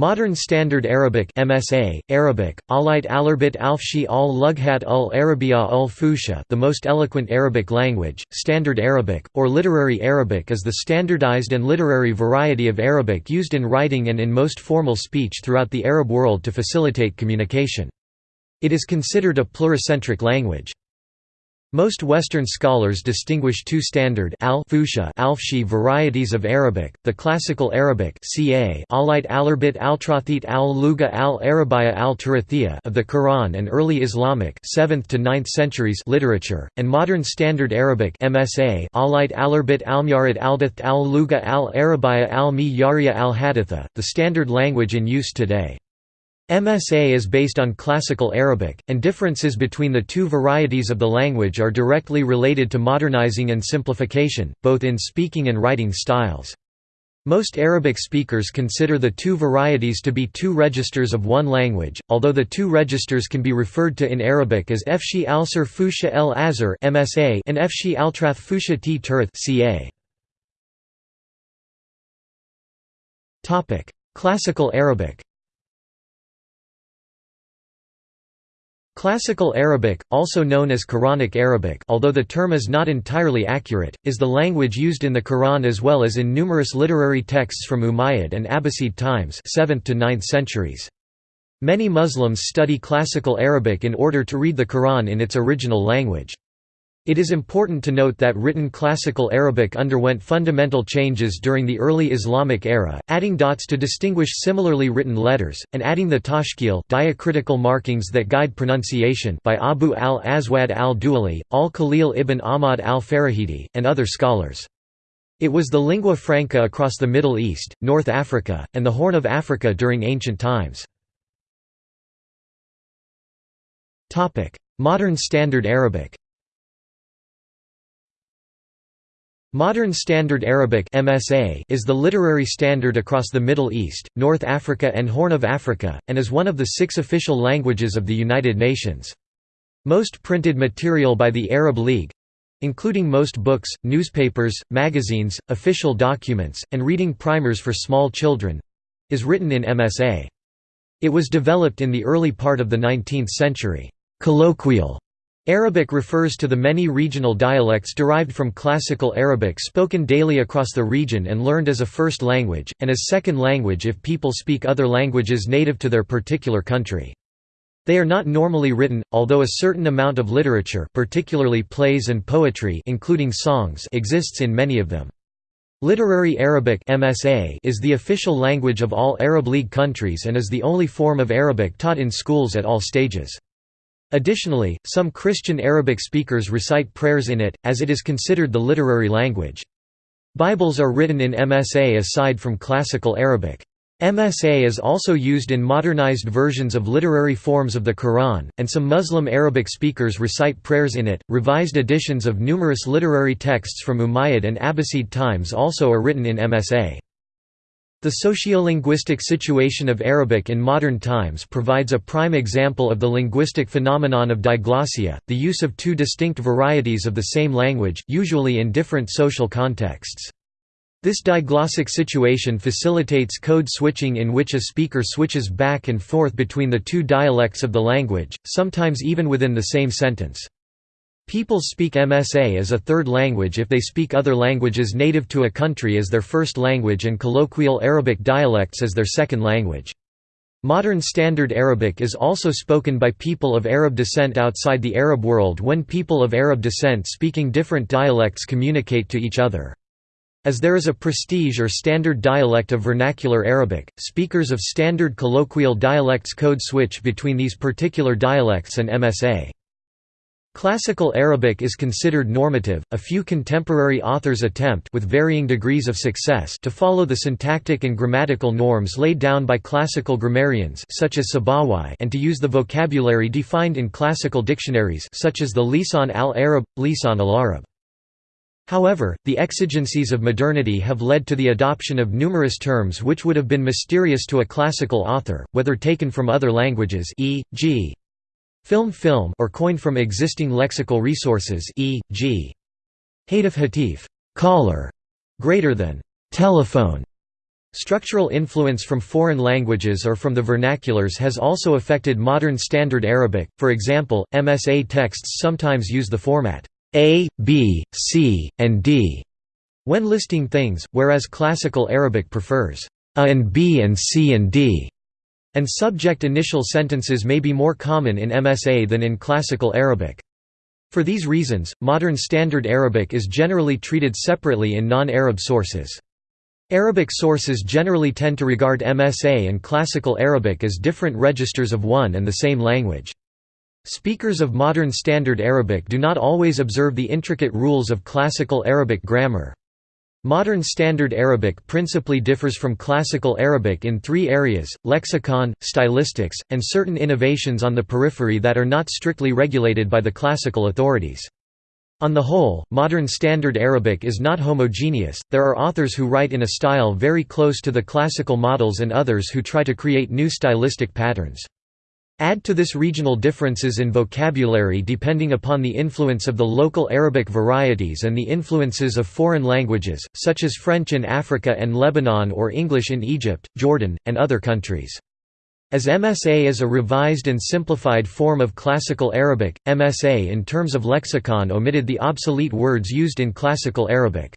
Modern Standard Arabic MSA, Arabic, Alayt Alarbit Alfshi al Lughat ul Arabia ul Fusha the most eloquent Arabic language, Standard Arabic, or Literary Arabic is the standardized and literary variety of Arabic used in writing and in most formal speech throughout the Arab world to facilitate communication. It is considered a pluricentric language. Most Western scholars distinguish two standard al Alfshi varieties of Arabic, the Classical Arabic ca Alayt Alarbit Altrathit al-Luga al-Arabiya al-Turathiyya of the Quran and early Islamic 7th to 9th centuries literature, and Modern Standard Arabic MSA Alayt Alarbit Almyarid Aldath al-Luga al-Arabiya al-Miyariya al-Haditha, the standard language in use today. MSA is based on Classical Arabic, and differences between the two varieties of the language are directly related to modernizing and simplification, both in speaking and writing styles. Most Arabic speakers consider the two varieties to be two registers of one language, although the two registers can be referred to in Arabic as Fshi al-Sir Fusha el Azhar and Fshi al-Trath Fusha t Turth Classical Arabic Classical Arabic, also known as Quranic Arabic although the term is not entirely accurate, is the language used in the Quran as well as in numerous literary texts from Umayyad and Abbasid times 7th to 9th centuries. Many Muslims study Classical Arabic in order to read the Quran in its original language. It is important to note that written Classical Arabic underwent fundamental changes during the early Islamic era, adding dots to distinguish similarly written letters, and adding the tashkil diacritical markings that guide pronunciation by Abu al-Aswad al-Duali, al-Khalil ibn Ahmad al-Farahidi, and other scholars. It was the lingua franca across the Middle East, North Africa, and the Horn of Africa during ancient times. Modern Standard Arabic Modern Standard Arabic MSA is the literary standard across the Middle East, North Africa and Horn of Africa, and is one of the six official languages of the United Nations. Most printed material by the Arab League—including most books, newspapers, magazines, official documents, and reading primers for small children—is written in MSA. It was developed in the early part of the 19th century. Colloquial Arabic refers to the many regional dialects derived from Classical Arabic spoken daily across the region and learned as a first language, and as second language if people speak other languages native to their particular country. They are not normally written, although a certain amount of literature particularly plays and poetry including songs exists in many of them. Literary Arabic MSA is the official language of all Arab League countries and is the only form of Arabic taught in schools at all stages. Additionally, some Christian Arabic speakers recite prayers in it, as it is considered the literary language. Bibles are written in MSA aside from Classical Arabic. MSA is also used in modernized versions of literary forms of the Quran, and some Muslim Arabic speakers recite prayers in it. Revised editions of numerous literary texts from Umayyad and Abbasid times also are written in MSA. The sociolinguistic situation of Arabic in modern times provides a prime example of the linguistic phenomenon of diglossia, the use of two distinct varieties of the same language, usually in different social contexts. This diglossic situation facilitates code switching in which a speaker switches back and forth between the two dialects of the language, sometimes even within the same sentence. People speak MSA as a third language if they speak other languages native to a country as their first language and colloquial Arabic dialects as their second language. Modern Standard Arabic is also spoken by people of Arab descent outside the Arab world when people of Arab descent speaking different dialects communicate to each other. As there is a prestige or standard dialect of vernacular Arabic, speakers of standard colloquial dialects code switch between these particular dialects and MSA. Classical Arabic is considered normative. A few contemporary authors attempt with varying degrees of success to follow the syntactic and grammatical norms laid down by classical grammarians such as Sibawayh and to use the vocabulary defined in classical dictionaries such as the Lisan al-Arab, Lisan al-Arab. However, the exigencies of modernity have led to the adoption of numerous terms which would have been mysterious to a classical author, whether taken from other languages e.g. Film film or coined from existing lexical resources e.g. Hatif hatif, caller, greater than telephone, Structural influence from foreign languages or from the vernaculars has also affected modern Standard Arabic, for example, MSA texts sometimes use the format A, B, C, and D when listing things, whereas Classical Arabic prefers A and B and C and D, and subject initial sentences may be more common in MSA than in Classical Arabic. For these reasons, modern Standard Arabic is generally treated separately in non-Arab sources. Arabic sources generally tend to regard MSA and Classical Arabic as different registers of one and the same language. Speakers of modern Standard Arabic do not always observe the intricate rules of Classical Arabic grammar. Modern Standard Arabic principally differs from Classical Arabic in three areas, lexicon, stylistics, and certain innovations on the periphery that are not strictly regulated by the classical authorities. On the whole, modern Standard Arabic is not homogeneous, there are authors who write in a style very close to the classical models and others who try to create new stylistic patterns. Add to this regional differences in vocabulary depending upon the influence of the local Arabic varieties and the influences of foreign languages, such as French in Africa and Lebanon or English in Egypt, Jordan, and other countries. As MSA is a revised and simplified form of Classical Arabic, MSA in terms of lexicon omitted the obsolete words used in Classical Arabic.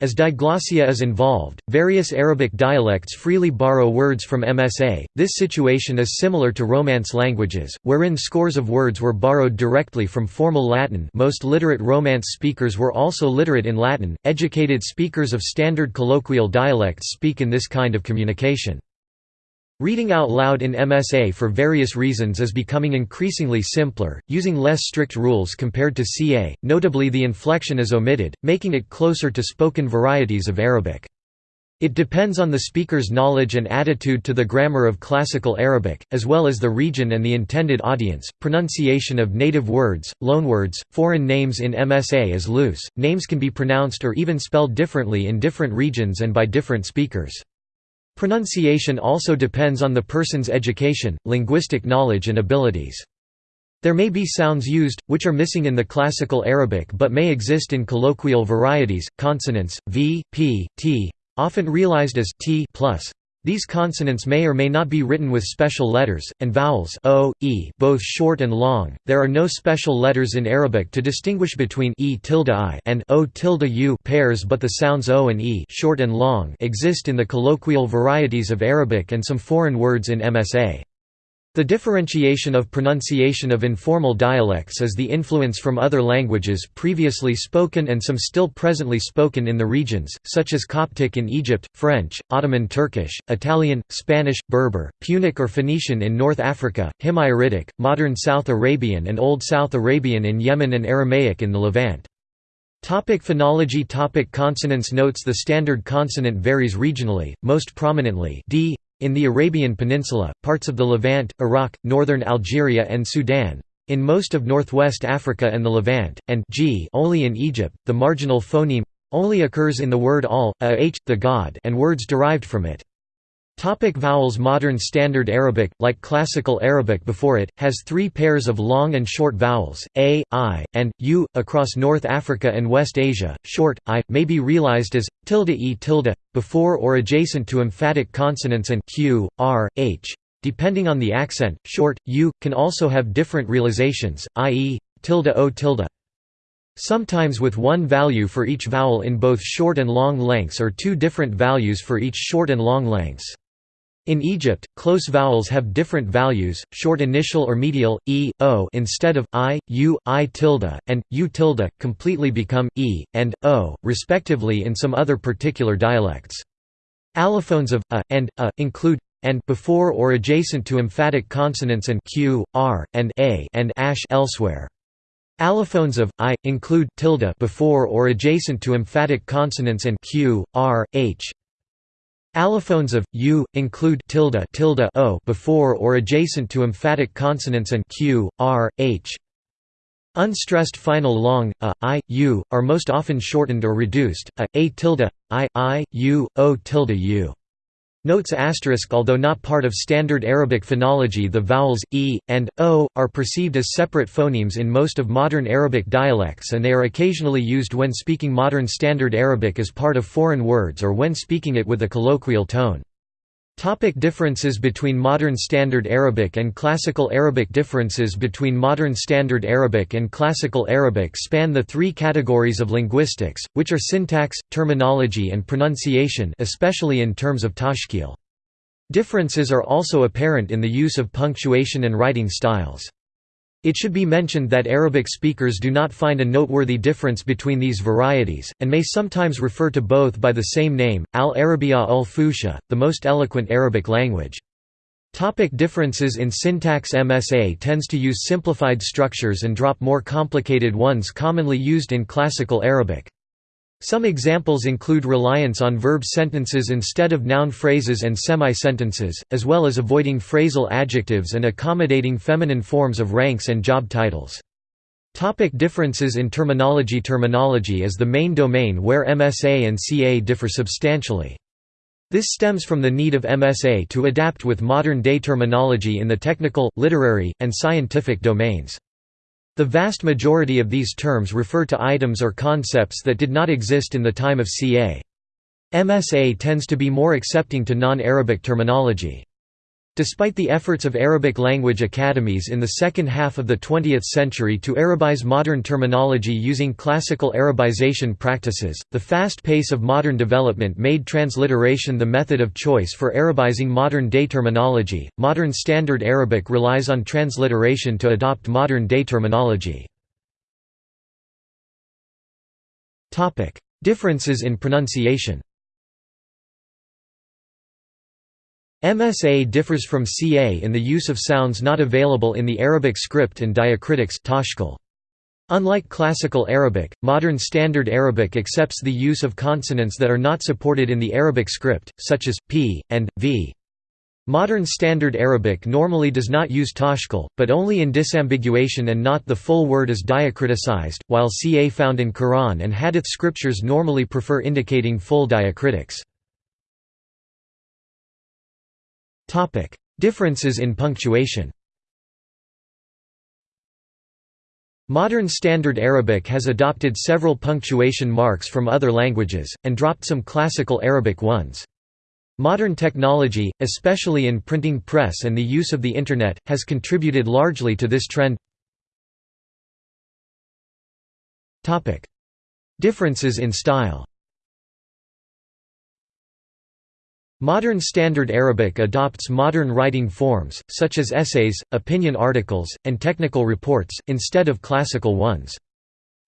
As diglossia is involved, various Arabic dialects freely borrow words from MSA. This situation is similar to Romance languages, wherein scores of words were borrowed directly from formal Latin. Most literate Romance speakers were also literate in Latin. Educated speakers of standard colloquial dialects speak in this kind of communication. Reading out loud in MSA for various reasons is becoming increasingly simpler, using less strict rules compared to CA, notably the inflection is omitted, making it closer to spoken varieties of Arabic. It depends on the speaker's knowledge and attitude to the grammar of Classical Arabic, as well as the region and the intended audience. Pronunciation of native words, loanwords, foreign names in MSA is loose, names can be pronounced or even spelled differently in different regions and by different speakers. Pronunciation also depends on the person's education, linguistic knowledge and abilities. There may be sounds used, which are missing in the Classical Arabic but may exist in colloquial varieties, consonants, v, p, t, often realized as t plus. These consonants may or may not be written with special letters, and vowels o, e, both short and long. There are no special letters in Arabic to distinguish between e tilde i and o tilde u pairs, but the sounds o and e, short and long, exist in the colloquial varieties of Arabic and some foreign words in MSA. The differentiation of pronunciation of informal dialects is the influence from other languages previously spoken and some still presently spoken in the regions, such as Coptic in Egypt, French, Ottoman Turkish, Italian, Spanish, Berber, Punic or Phoenician in North Africa, Himyaritic, modern South Arabian and Old South Arabian in Yemen and Aramaic in the Levant. Topic phonology. Topic Consonants. Notes. The standard consonant varies regionally, most prominently d, in the Arabian Peninsula, parts of the Levant, Iraq, northern Algeria and Sudan, in most of northwest Africa and the Levant, and g only in Egypt, the marginal phoneme only occurs in the word al, a h, the god and words derived from it. Topic vowels Modern Standard Arabic, like Classical Arabic before it, has three pairs of long and short vowels, a, i, and, u. Across North Africa and West Asia, short, i, may be realized as, tilde e tilde, before or adjacent to emphatic consonants and q, r, h. Depending on the accent, short, u, can also have different realizations, i.e., tilde o tilde. Sometimes with one value for each vowel in both short and long lengths or two different values for each short and long lengths. In Egypt, close vowels have different values, short initial or medial, e, o instead of, i, u, i tilde, and, u tilde, completely become, e, and, o, respectively in some other particular dialects. Allophones of, a, and, a, include, and before or adjacent to emphatic consonants and q, r, and a and ash elsewhere. Allophones of i include tilde before or adjacent to emphatic consonants and q, r, h. Allophones of u include tilde tilde o before or adjacent to emphatic consonants and q, r, h. Unstressed final long a, i, u are most often shortened or reduced a, a tilde, i, i, u, o tilde u. Notes asterisk Although not part of standard Arabic phonology the vowels, e, and, o, are perceived as separate phonemes in most of modern Arabic dialects and they are occasionally used when speaking modern Standard Arabic as part of foreign words or when speaking it with a colloquial tone. Topic differences between Modern Standard Arabic and Classical Arabic Differences between Modern Standard Arabic and Classical Arabic span the three categories of linguistics, which are syntax, terminology and pronunciation especially in terms of tashkil. Differences are also apparent in the use of punctuation and writing styles. It should be mentioned that Arabic speakers do not find a noteworthy difference between these varieties, and may sometimes refer to both by the same name, al-Arabiya ul-Fusha, the most eloquent Arabic language. Topic differences in syntax MSA tends to use simplified structures and drop more complicated ones commonly used in Classical Arabic. Some examples include reliance on verb sentences instead of noun phrases and semi-sentences, as well as avoiding phrasal adjectives and accommodating feminine forms of ranks and job titles. Topic differences in terminology Terminology is the main domain where MSA and CA differ substantially. This stems from the need of MSA to adapt with modern-day terminology in the technical, literary, and scientific domains. The vast majority of these terms refer to items or concepts that did not exist in the time of ca. MSA tends to be more accepting to non-Arabic terminology. Despite the efforts of Arabic language academies in the second half of the 20th century to Arabize modern terminology using classical Arabization practices, the fast pace of modern development made transliteration the method of choice for Arabizing modern day terminology. Modern Standard Arabic relies on transliteration to adopt modern day terminology. Differences in pronunciation MSA differs from CA in the use of sounds not available in the Arabic script and diacritics Unlike Classical Arabic, Modern Standard Arabic accepts the use of consonants that are not supported in the Arabic script, such as, p, and, v. Modern Standard Arabic normally does not use tashkil, but only in disambiguation and not the full word is diacriticized, while CA found in Quran and Hadith scriptures normally prefer indicating full diacritics. Topic: Differences in punctuation. Modern Standard Arabic has adopted several punctuation marks from other languages, and dropped some Classical Arabic ones. Modern technology, especially in printing press and the use of the Internet, has contributed largely to this trend. Differences in style Modern Standard Arabic adopts modern writing forms, such as essays, opinion articles, and technical reports, instead of classical ones.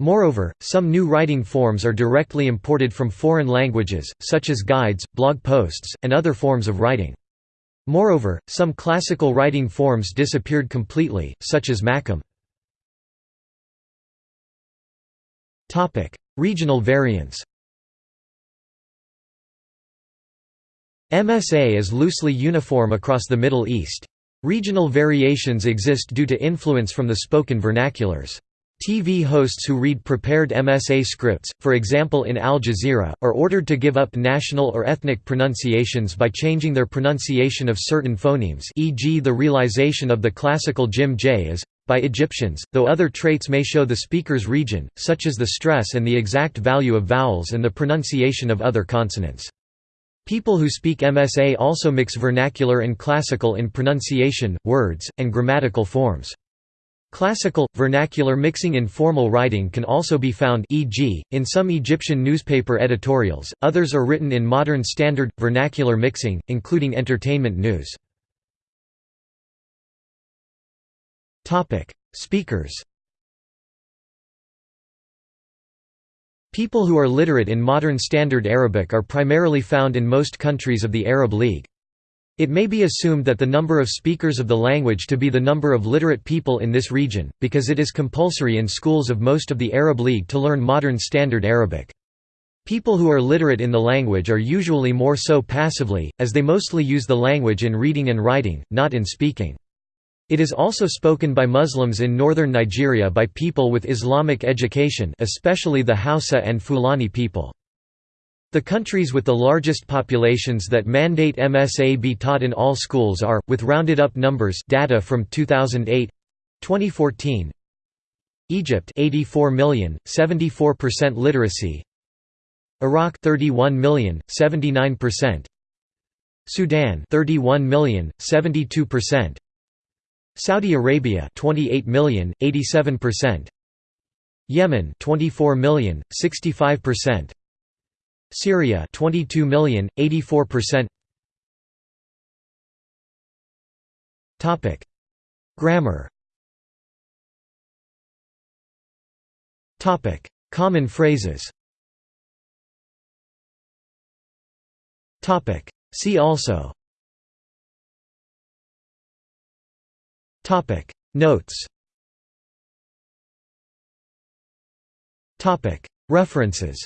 Moreover, some new writing forms are directly imported from foreign languages, such as guides, blog posts, and other forms of writing. Moreover, some classical writing forms disappeared completely, such as Makam. Regional variants MSA is loosely uniform across the Middle East. Regional variations exist due to influence from the spoken vernaculars. TV hosts who read prepared MSA scripts, for example in Al Jazeera, are ordered to give up national or ethnic pronunciations by changing their pronunciation of certain phonemes e.g. the realization of the classical jim j as by Egyptians, though other traits may show the speaker's region, such as the stress and the exact value of vowels and the pronunciation of other consonants. People who speak MSA also mix vernacular and classical in pronunciation, words, and grammatical forms. Classical, vernacular mixing in formal writing can also be found e.g., in some Egyptian newspaper editorials, others are written in modern standard, vernacular mixing, including entertainment news. Speakers People who are literate in modern Standard Arabic are primarily found in most countries of the Arab League. It may be assumed that the number of speakers of the language to be the number of literate people in this region, because it is compulsory in schools of most of the Arab League to learn modern Standard Arabic. People who are literate in the language are usually more so passively, as they mostly use the language in reading and writing, not in speaking. It is also spoken by Muslims in northern Nigeria by people with Islamic education especially the Hausa and Fulani people. The countries with the largest populations that mandate MSA be taught in all schools are, with rounded up numbers data from 2008 2014 Egypt 84 million, 74% literacy Iraq 31 million, 79% Sudan 31 million, 72% Saudi Arabia 28 million, 87% Yemen 24 million, 65% Syria 22 million, 84%. Topic: Grammar. Topic: Common phrases. Topic: See also. Topic: Notes. Topic: References.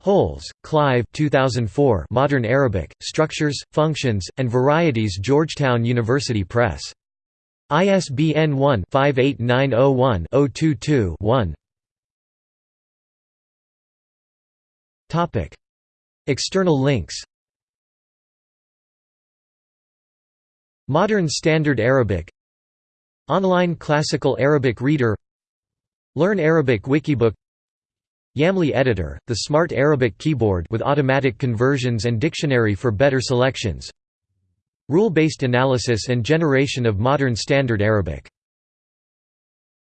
Holes, Clive. 2004 Modern Arabic, Structures, Functions, and Varieties. Georgetown University Press. ISBN 1-58901-022-1 External links Modern Standard Arabic Online Classical Arabic Reader Learn Arabic Wikibook Yamli Editor, the smart Arabic keyboard with automatic conversions and dictionary for better selections Rule-based analysis and generation of modern Standard Arabic